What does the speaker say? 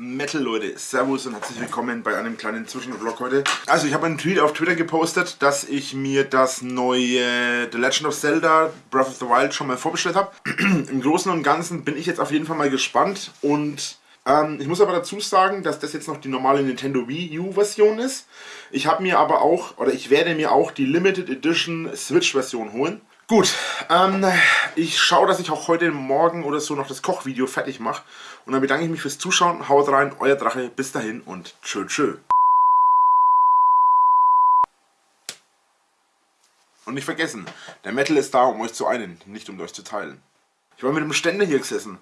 Metal Leute, Servus und herzlich willkommen bei einem kleinen Zwischenvlog heute. Also ich habe einen Tweet auf Twitter gepostet, dass ich mir das neue The Legend of Zelda Breath of the Wild schon mal vorbestellt habe. Im Großen und Ganzen bin ich jetzt auf jeden Fall mal gespannt und ähm, ich muss aber dazu sagen, dass das jetzt noch die normale Nintendo Wii U Version ist. Ich habe mir aber auch, oder ich werde mir auch die Limited Edition Switch Version holen. Gut, ähm, ich schaue, dass ich auch heute Morgen oder so noch das Kochvideo fertig mache. Und dann bedanke ich mich fürs Zuschauen. Haut rein, euer Drache. Bis dahin und tschö tschö. Und nicht vergessen, der Metal ist da, um euch zu einen, nicht um euch zu teilen. Ich war mit dem Ständer hier gesessen.